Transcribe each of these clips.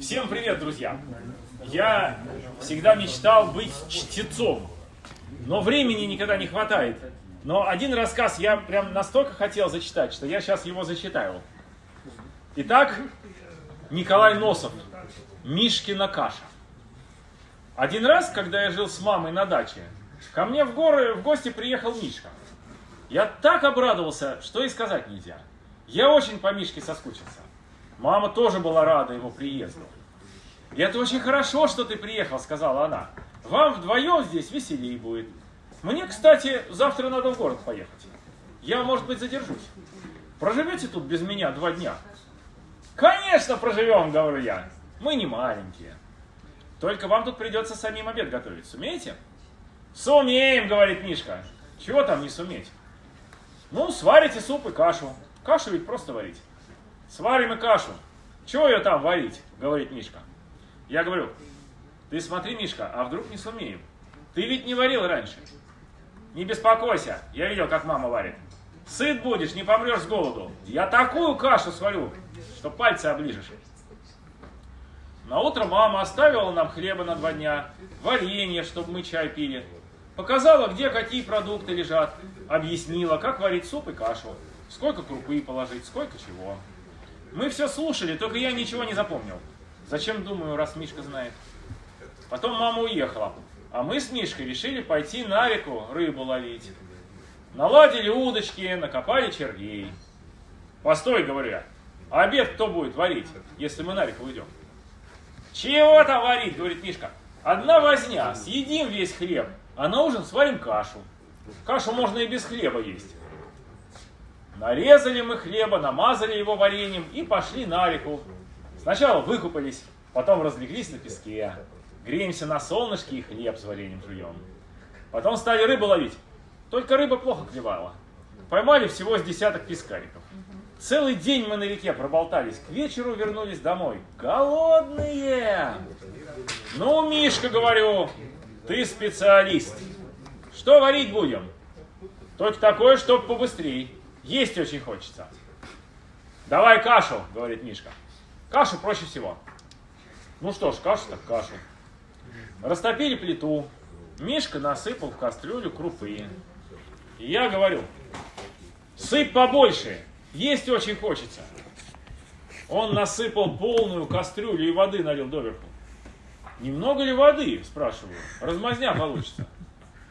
Всем привет, друзья! Я всегда мечтал быть чтецом, но времени никогда не хватает. Но один рассказ я прям настолько хотел зачитать, что я сейчас его зачитаю. Итак, Николай Носов, Мишкина каша. Один раз, когда я жил с мамой на даче, ко мне в горы в гости приехал Мишка. Я так обрадовался, что и сказать нельзя. Я очень по Мишке соскучился. Мама тоже была рада его приезду. «И это очень хорошо, что ты приехал», — сказала она. «Вам вдвоем здесь веселее будет. Мне, кстати, завтра надо в город поехать. Я, может быть, задержусь. Проживете тут без меня два дня?» «Конечно проживем», — говорю я. «Мы не маленькие. Только вам тут придется самим обед готовить. Сумеете?» «Сумеем», — говорит Мишка. «Чего там не суметь?» «Ну, сварите суп и кашу. Кашу ведь просто варить». «Сварим и кашу. Чего ее там варить?» — говорит Мишка. Я говорю, ты смотри, Мишка, а вдруг не сумеем? Ты ведь не варил раньше. Не беспокойся, я видел, как мама варит. Сыт будешь, не помрешь с голоду. Я такую кашу сварю, что пальцы оближешь. На утро мама оставила нам хлеба на два дня, варенье, чтобы мы чай пили. Показала, где какие продукты лежат. Объяснила, как варить суп и кашу. Сколько крупы положить, сколько чего. Мы все слушали, только я ничего не запомнил. Зачем, думаю, раз Мишка знает. Потом мама уехала, а мы с Мишкой решили пойти на реку рыбу ловить. Наладили удочки, накопали червей. Постой, говорю я, а обед кто будет варить, если мы на реку уйдем? Чего там варить, говорит Мишка. Одна возня, съедим весь хлеб, а на ужин сварим кашу. Кашу можно и без хлеба есть. Нарезали мы хлеба, намазали его вареньем и пошли на реку. Сначала выкупались, потом разлеглись на песке, греемся на солнышке и хлеб с вареньем жуем. Потом стали рыбу ловить, только рыба плохо клевала. Поймали всего с десяток пескариков. Целый день мы на реке проболтались, к вечеру вернулись домой. Голодные! Ну, Мишка, говорю, ты специалист. Что варить будем? Только такое, чтоб побыстрее. Есть очень хочется. Давай кашу, говорит Мишка. Кашу проще всего. Ну что ж, кашу так кашу. Растопили плиту. Мишка насыпал в кастрюлю крупы. И я говорю, сыпь побольше, есть очень хочется. Он насыпал полную кастрюлю и воды налил доверху. Немного ли воды, спрашиваю, размазня получится.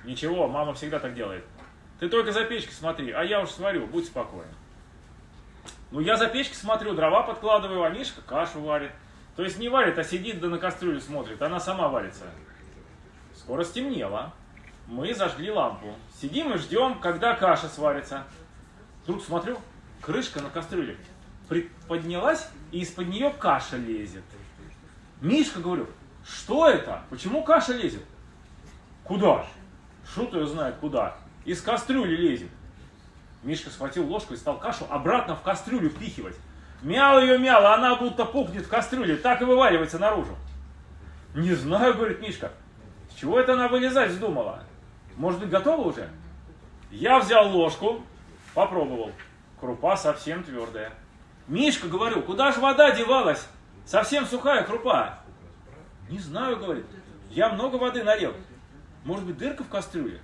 Ничего, мама всегда так делает. Ты только за печкой смотри, а я уж сварю, будь спокоен. Ну, я за печкой смотрю, дрова подкладываю, а Мишка кашу варит. То есть не варит, а сидит да на кастрюлю смотрит, она сама варится. Скоро стемнело. Мы зажгли лампу. Сидим и ждем, когда каша сварится. Тут смотрю, крышка на кастрюле поднялась, и из-под нее каша лезет. Мишка, говорю, что это? Почему каша лезет? Куда? Шут ее знает куда. Из кастрюли лезет. Мишка схватил ложку и стал кашу обратно в кастрюлю впихивать. Мял ее мял, а она будто пухнет в кастрюле, так и вываливается наружу. Не знаю, говорит Мишка, с чего это она вылезать вздумала? Может быть, готова уже? Я взял ложку, попробовал. Крупа совсем твердая. Мишка, говорю, куда же вода девалась? Совсем сухая крупа. Не знаю, говорит, я много воды налил. Может быть, дырка в кастрюле?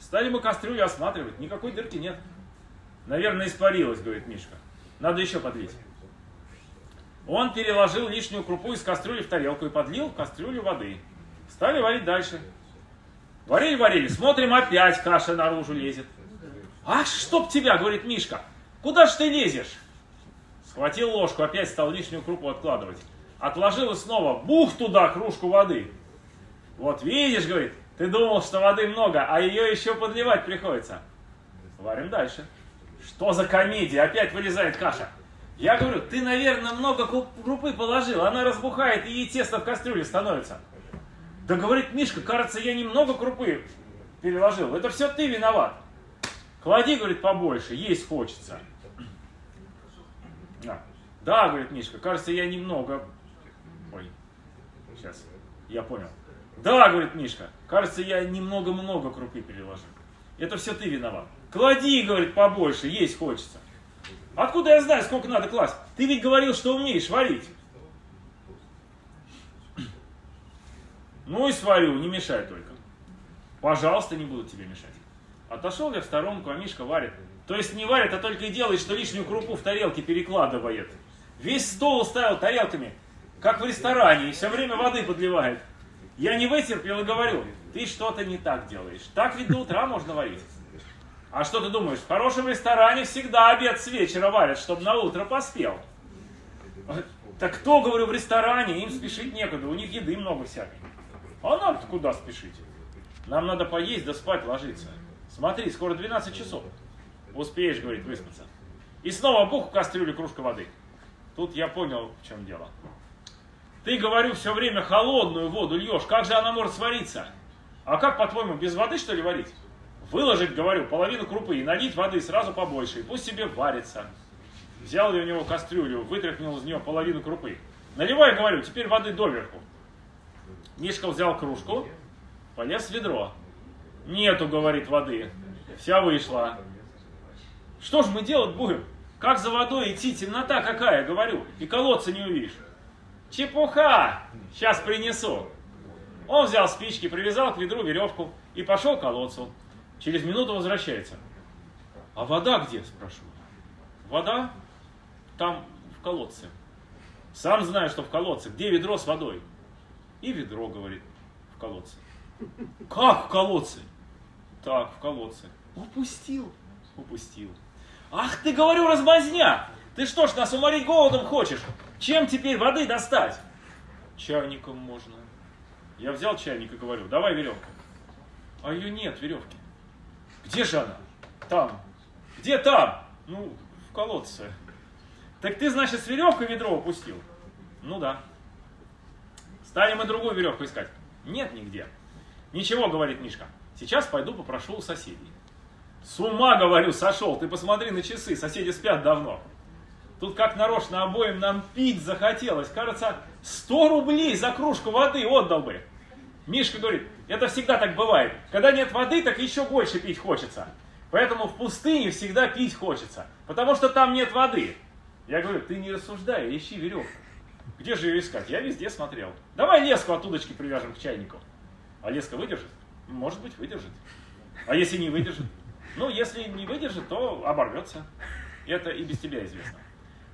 Стали мы кастрюлю осматривать, никакой дырки нет. Наверное, испарилась, говорит Мишка. Надо еще подлить. Он переложил лишнюю крупу из кастрюли в тарелку и подлил в кастрюлю воды. Стали варить дальше. Варили-варили, смотрим, опять каша наружу лезет. «Ах, чтоб тебя!» — говорит Мишка. «Куда ж ты лезешь?» Схватил ложку, опять стал лишнюю крупу откладывать. Отложил и снова, бух туда кружку воды. «Вот видишь, — говорит, — ты думал, что воды много, а ее еще подливать приходится». Варим дальше. Что за комедия? Опять вылезает каша. Я говорю, ты, наверное, много крупы положил. Она разбухает, и ей тесто в кастрюле становится. Да говорит Мишка, кажется, я немного крупы переложил. Это все ты виноват. Клади, говорит, побольше, есть хочется. Да, да говорит Мишка, кажется, я немного... Ой, сейчас, я понял. Да, говорит Мишка, кажется, я немного-много крупы переложил. Это все ты виноват. Клади, говорит, побольше, есть хочется. Откуда я знаю, сколько надо класть? Ты ведь говорил, что умеешь варить. Ну и сварю, не мешай только. Пожалуйста, не буду тебе мешать. Отошел я в сторонку, а Мишка варит. То есть не варит, а только и делает, что лишнюю крупу в тарелке перекладывает. Весь стол уставил тарелками, как в ресторане, и все время воды подливает. Я не вытерпел и говорю, ты что-то не так делаешь. Так ведь до утра можно варить. А что ты думаешь, в хорошем ресторане всегда обед с вечера варят, чтобы на утро поспел. Так кто, говорю, в ресторане, им спешить некуда, у них еды много всякой. А нам-то куда спешить? Нам надо поесть да спать ложиться. Смотри, скоро 12 часов. Успеешь, говорит, выспаться. И снова бух в кастрюлю кружка воды. Тут я понял, в чем дело. Ты, говорю, все время холодную воду льешь. Как же она может свариться? А как, по-твоему, без воды, что ли, варить? Выложить, говорю, половину крупы и налить воды сразу побольше. И пусть себе варится. Взял я у него кастрюлю, вытряхнул из нее половину крупы. Наливай, говорю, теперь воды доверху. Мишка взял кружку, полез в ведро. Нету, говорит, воды. Вся вышла. Что ж мы делать будем? Как за водой идти? Темнота какая, говорю. И колодца не увидишь. Чепуха! Сейчас принесу. Он взял спички, привязал к ведру веревку и пошел к колодцу. Через минуту возвращается. А вода где, спрашиваю. Вода там в колодце. Сам знаю, что в колодце. Где ведро с водой? И ведро, говорит, в колодце. Как в колодце? Так, в колодце. Упустил. Упустил. Ах ты, говорю, размазня! Ты что ж, нас уморить голодом хочешь? Чем теперь воды достать? Чайником можно. Я взял чайник и говорю, давай веревку. А ее нет, веревки. Где же она? Там. Где там? Ну, в колодце. Так ты, значит, с веревкой ведро упустил? Ну да. Стали мы другую веревку искать. Нет нигде. Ничего, говорит Мишка. Сейчас пойду попрошу у соседей. С ума, говорю, сошел. Ты посмотри на часы, соседи спят давно. Тут как нарочно обоим нам пить захотелось. Кажется, 100 рублей за кружку воды отдал бы. Мишка говорит, это всегда так бывает. Когда нет воды, так еще больше пить хочется. Поэтому в пустыне всегда пить хочется. Потому что там нет воды. Я говорю, ты не рассуждай, ищи веревку. Где же ее искать? Я везде смотрел. Давай леску от удочки привяжем к чайнику. А леска выдержит? Может быть, выдержит. А если не выдержит? Ну, если не выдержит, то оборвется. Это и без тебя известно.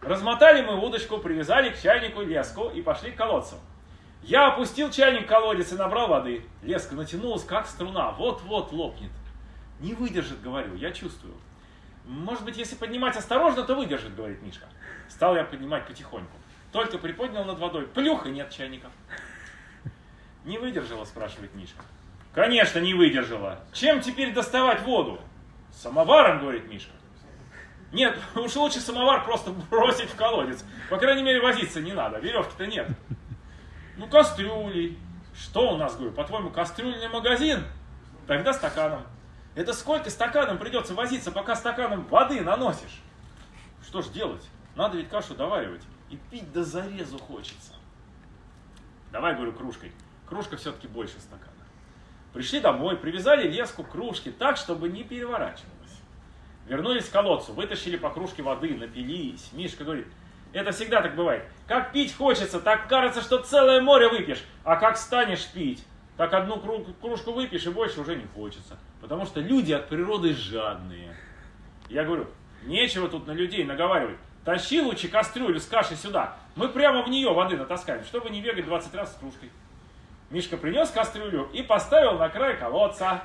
Размотали мы удочку, привязали к чайнику леску и пошли к колодцу. Я опустил чайник в колодец и набрал воды. Леска натянулась, как струна, вот-вот лопнет. Не выдержит, говорю, я чувствую. Может быть, если поднимать осторожно, то выдержит, говорит Мишка. Стал я поднимать потихоньку. Только приподнял над водой. Плюх, и нет чайника. Не выдержала, спрашивает Мишка. Конечно, не выдержала. Чем теперь доставать воду? Самоваром, говорит Мишка. Нет, уж лучше самовар просто бросить в колодец. По крайней мере, возиться не надо. Веревки-то нет. Ну, кастрюли. Что у нас, говорю, по-твоему, кастрюльный магазин? Тогда стаканом. Это сколько стаканом придется возиться, пока стаканом воды наносишь? Что ж делать? Надо ведь кашу доваривать. И пить до зарезу хочется. Давай, говорю, кружкой. Кружка все-таки больше стакана. Пришли домой, привязали леску к кружке так, чтобы не переворачивалась. Вернулись к колодцу, вытащили по кружке воды, напились. Мишка говорит, это всегда так бывает. Как пить хочется, так кажется, что целое море выпьешь. А как станешь пить, так одну кружку выпьешь и больше уже не хочется. Потому что люди от природы жадные. Я говорю, нечего тут на людей наговаривать. Тащи лучше кастрюлю с кашей сюда. Мы прямо в нее воды натаскаем, чтобы не бегать 20 раз с кружкой. Мишка принес кастрюлю и поставил на край колодца.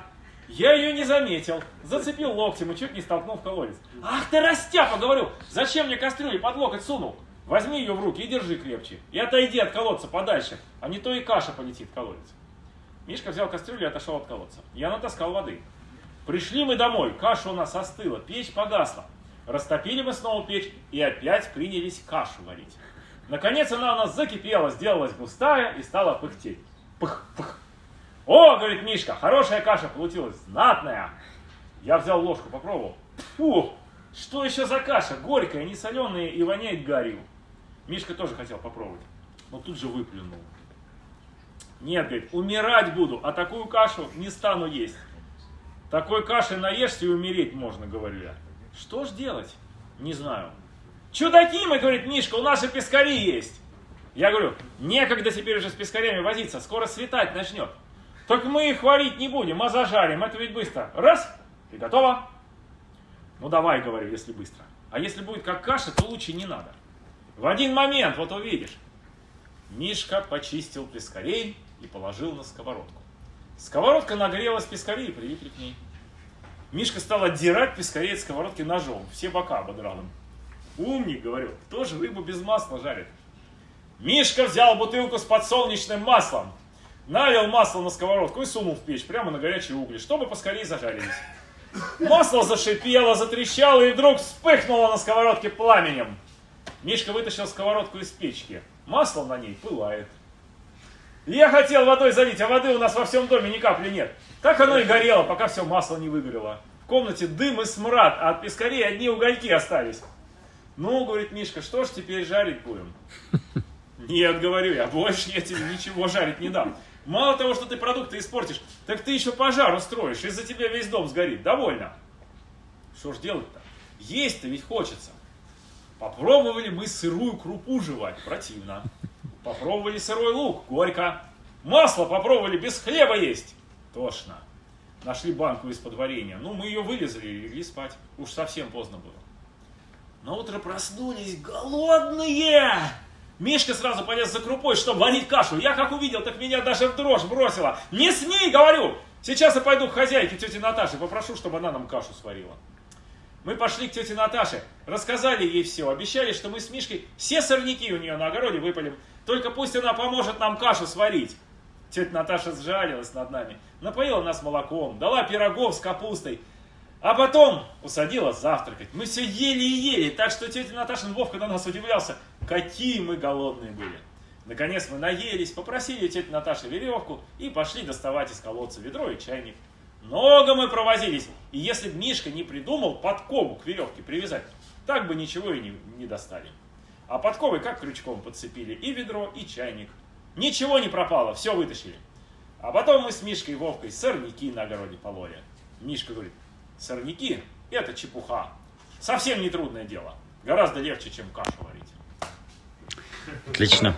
Я ее не заметил, зацепил локтем и чуть не столкнул в колодец. Ах ты растяпа, говорю, зачем мне кастрюлю под локоть сунул? Возьми ее в руки и держи крепче. И отойди от колодца подальше, а не то и каша полетит в колодец. Мишка взял кастрюлю и отошел от колодца. Я натаскал воды. Пришли мы домой, каша у нас остыла, печь погасла. Растопили мы снова печь и опять принялись кашу варить. Наконец она у нас закипела, сделалась густая и стала пыхтеть. Пых-пых. О, говорит Мишка, хорошая каша получилась, знатная. Я взял ложку, попробовал. Фу, что еще за каша? Горькая, не соленая и воняет гарью. Мишка тоже хотел попробовать, но тут же выплюнул. Нет, говорит, умирать буду, а такую кашу не стану есть. Такой каши наешься и умереть можно, говорю я. Что ж делать? Не знаю. Чудаки мы, говорит Мишка, у нас и пескари есть. Я говорю, некогда теперь уже с пескарями возиться, скоро светать начнет. Только мы их варить не будем, а зажарим, это ведь быстро. Раз, и готово. Ну давай, говорю, если быстро. А если будет как каша, то лучше не надо. В один момент, вот увидишь. Мишка почистил пескарей и положил на сковородку. Сковородка нагрелась пескарей и прилипли к ней. Мишка стал отдирать пескарей от сковородки ножом. Все бока ободрал им. Умник, говорю, кто же рыбу без масла жарит? Мишка взял бутылку с подсолнечным маслом, налил масло на сковородку и сунул в печь, прямо на горячие угли, чтобы поскорее зажарились. Масло зашипело, затрещало и вдруг вспыхнуло на сковородке пламенем. Мишка вытащил сковородку из печки. Масло на ней пылает. Я хотел водой залить, а воды у нас во всем доме ни капли нет. Так оно и горело, пока все масло не выгорело. В комнате дым и смрад, а от пескарей одни угольки остались. Ну, говорит Мишка, что ж теперь жарить будем? Нет, говорю я, больше я тебе ничего жарить не дам. Мало того, что ты продукты испортишь, так ты еще пожар устроишь, из-за тебя весь дом сгорит. Довольно. Что ж делать-то? Есть-то ведь хочется. Попробовали мы сырую крупу жевать, противно. Попробовали сырой лук, горько. Масло попробовали без хлеба есть, тошно. Нашли банку из-под варенья. Ну, мы ее вылезали и легли спать. Уж совсем поздно было. На утро проснулись голодные. Мишка сразу полез за крупой, чтобы варить кашу. Я как увидел, так меня даже в дрожь бросила. Не смей, говорю! Сейчас я пойду к хозяйке тете Наташе, попрошу, чтобы она нам кашу сварила. Мы пошли к тете Наташе, рассказали ей все, обещали, что мы с Мишкой все сорняки у нее на огороде выпалим. Только пусть она поможет нам кашу сварить. Тетя Наташа сжалилась над нами, напоила нас молоком, дала пирогов с капустой, а потом усадила завтракать. Мы все ели и ели, так что тетя Наташин Вовка на нас удивлялся, какие мы голодные были. Наконец мы наелись, попросили тетю Наташи веревку и пошли доставать из колодца ведро и чайник. Много мы провозились, и если бы Мишка не придумал подкову к веревке привязать, так бы ничего и не, не достали. А подковы как крючком подцепили и ведро, и чайник. Ничего не пропало, все вытащили. А потом мы с Мишкой и Вовкой сорняки на огороде пололи. Мишка говорит, Сорняки – это чепуха. Совсем не трудное дело. Гораздо легче, чем кашу варить. Отлично.